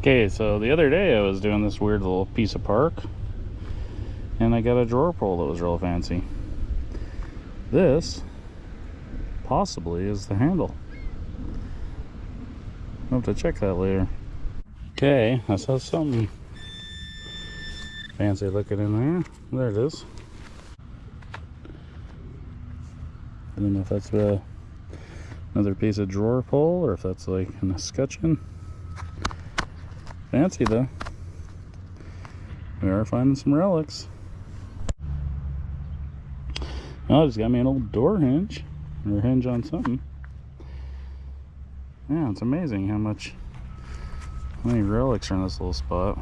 Okay, so the other day I was doing this weird little piece of park and I got a drawer pull that was real fancy. This possibly is the handle. I'll have to check that later. Okay, I saw something fancy looking in there. There it is. I don't know if that's uh, another piece of drawer pull or if that's like an escutcheon. Fancy though. We are finding some relics. Oh, it's got me an old door hinge or hinge on something. Yeah, it's amazing how much how many relics are in this little spot.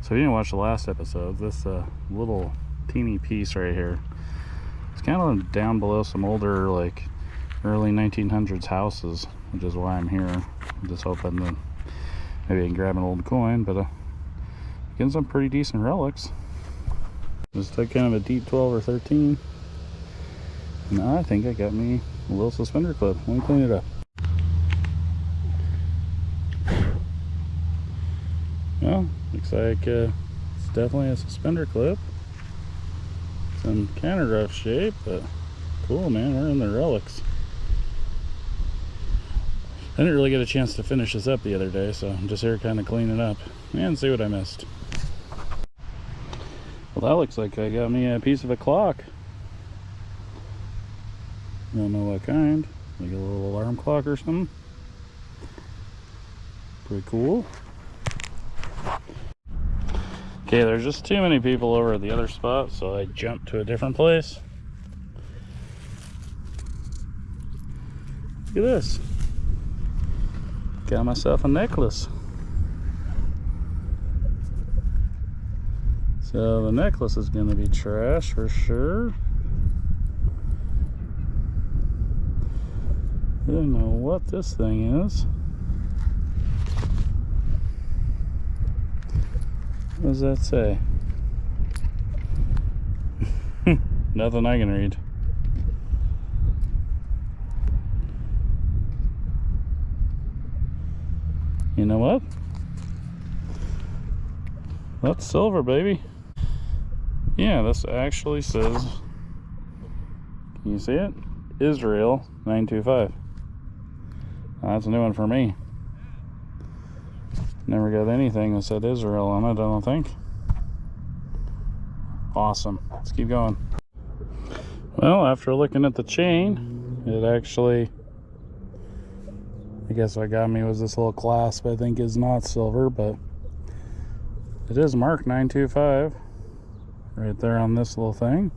So if you didn't watch the last episode, this uh, little teeny piece right here, it's kind of down below some older like early 1900s houses, which is why I'm here. I'm just hoping that maybe I can grab an old coin, but uh, getting some pretty decent relics. Just took kind of a deep 12 or 13. And I think I got me a little suspender clip. Let me clean it up. Well, looks like uh, it's definitely a suspender clip. It's in kind of rough shape, but cool, man. We're in the relics. I didn't really get a chance to finish this up the other day, so I'm just here kind of cleaning up and see what I missed. Well, that looks like I got me a piece of a clock. Don't know what kind. Like a little alarm clock or something. Pretty cool. Okay, there's just too many people over at the other spot, so I jumped to a different place. Look at this. Got myself a necklace. So the necklace is going to be trash for sure. I don't know what this thing is. What does that say? Nothing I can read. You know what? That's silver, baby. Yeah, this actually says, can you see it? Israel 925. That's a new one for me. Never got anything that said Israel on it, I don't think. Awesome. Let's keep going. Well, after looking at the chain, it actually, I guess what got me was this little clasp I think is not silver, but it is marked 925 right there on this little thing.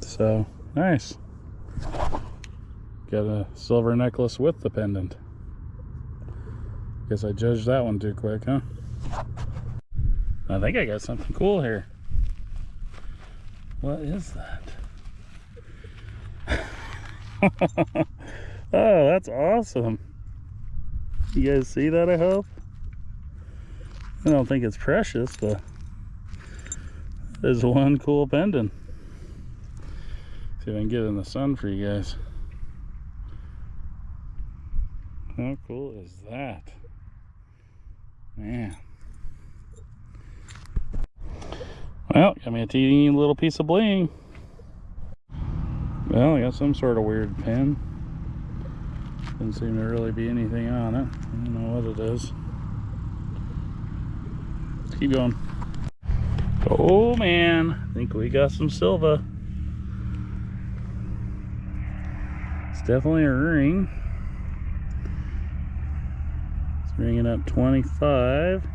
So, nice. Got a silver necklace with the pendant. Guess I judged that one too quick, huh? I think I got something cool here. What is that? oh, that's awesome. You guys see that, I hope? I don't think it's precious, but there's one cool pendant. See if I can get it in the sun for you guys. How cool is that? Man. Well, got me a teeny little piece of bling. Well, I got some sort of weird pin. Doesn't seem to really be anything on it. I don't know what it is. Let's keep going. Oh man, I think we got some silver. It's definitely a ring. It's ringing up 25.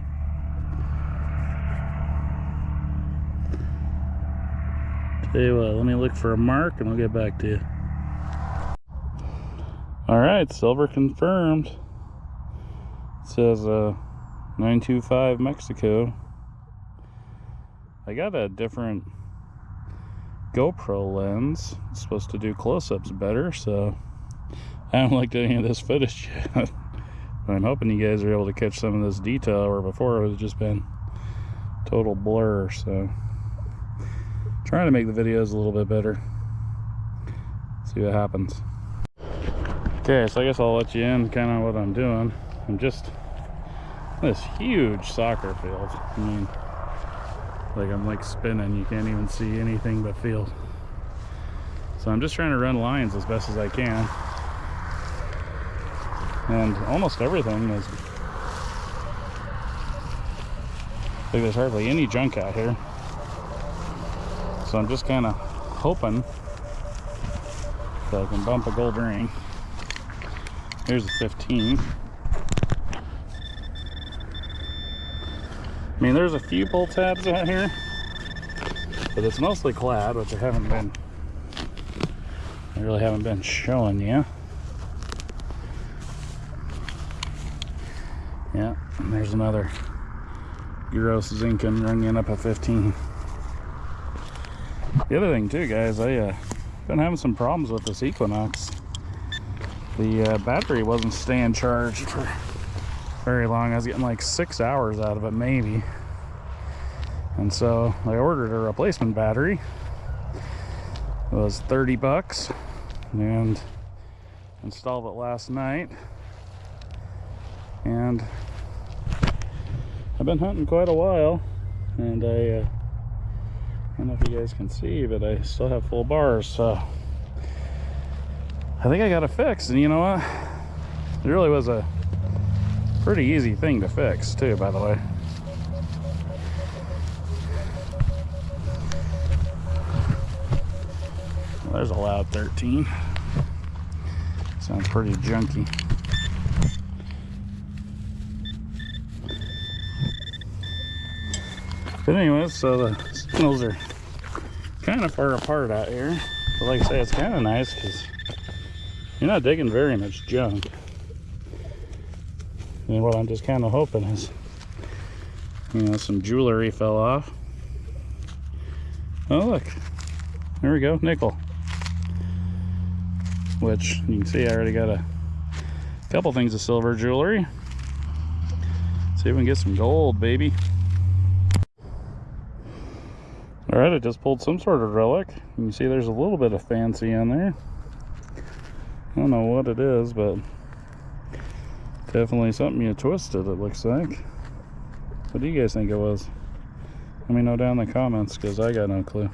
Tell you what, let me look for a mark and I'll get back to you. All right, silver confirmed. It says uh, 925 Mexico. I got a different GoPro lens. It's supposed to do close-ups better, so I haven't looked at any of this footage yet. I'm hoping you guys are able to catch some of this detail where before it was just been total blur. So trying to make the videos a little bit better. See what happens. Okay, so I guess I'll let you in kind of what I'm doing. I'm just this huge soccer field. I mean, like I'm like spinning. You can't even see anything but field. So I'm just trying to run lines as best as I can. And almost everything is like there's hardly any junk out here. So I'm just kind of hoping that I can bump a gold ring. Here's a 15. I mean, there's a few pull tabs out here, but it's mostly clad, which I haven't been, I really haven't been showing you. Yeah, and there's another gross Zincoln ringing up a 15. The other thing too, guys, I uh, been having some problems with this Equinox. The uh, battery wasn't staying charged for very long. I was getting like six hours out of it, maybe. And so I ordered a replacement battery. It was 30 bucks and installed it last night. And I've been hunting quite a while and I uh, I don't know if you guys can see, but I still have full bars, so I think I got it fixed. And you know what? It really was a pretty easy thing to fix, too, by the way. Well, there's a loud 13. Sounds pretty junky. But anyways, so the signals are kind of far apart out here. But like I say, it's kind of nice because you're not digging very much junk. And what I'm just kind of hoping is, you know, some jewelry fell off. Oh, look. There we go, nickel. Which, you can see I already got a couple things of silver jewelry. See if we can get some gold, baby. All right, I just pulled some sort of relic. You can see there's a little bit of fancy in there. Don't know what it is, but definitely something you twisted, it looks like. What do you guys think it was? Let me know down in the comments, because I got no clue.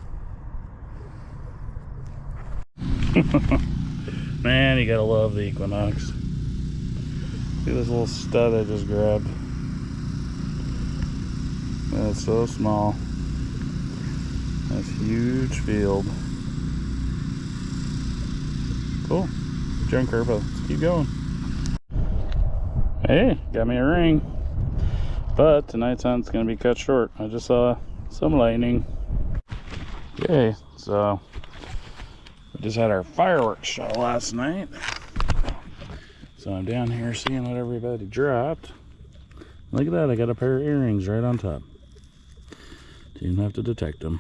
Man, you gotta love the Equinox. See this little stud I just grabbed? That's so small. That's huge field. Cool. Junker, but let's keep going. Hey, got me a ring. But tonight's hunt's gonna be cut short. I just saw some lightning. Okay, so we just had our fireworks show last night. So I'm down here seeing what everybody dropped. Look at that, I got a pair of earrings right on top. Didn't have to detect them.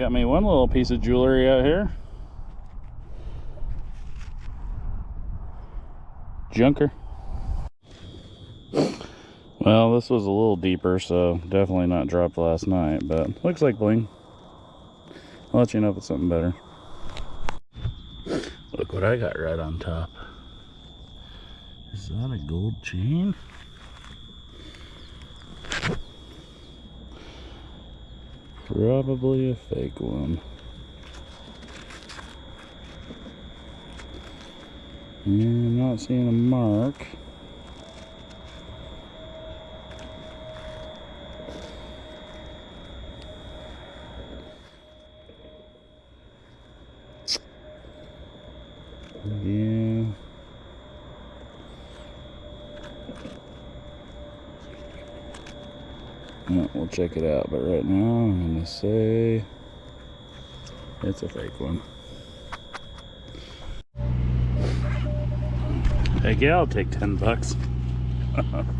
Got me one little piece of jewelry out here. Junker. Well, this was a little deeper, so definitely not dropped last night, but looks like bling. I'll let you know if it's something better. Look what I got right on top. Is that a gold chain? Probably a fake one. And I'm not seeing a mark. Yeah. Yeah, we'll check it out, but right now I'm gonna say it's a fake one. Heck yeah, I'll take 10 bucks.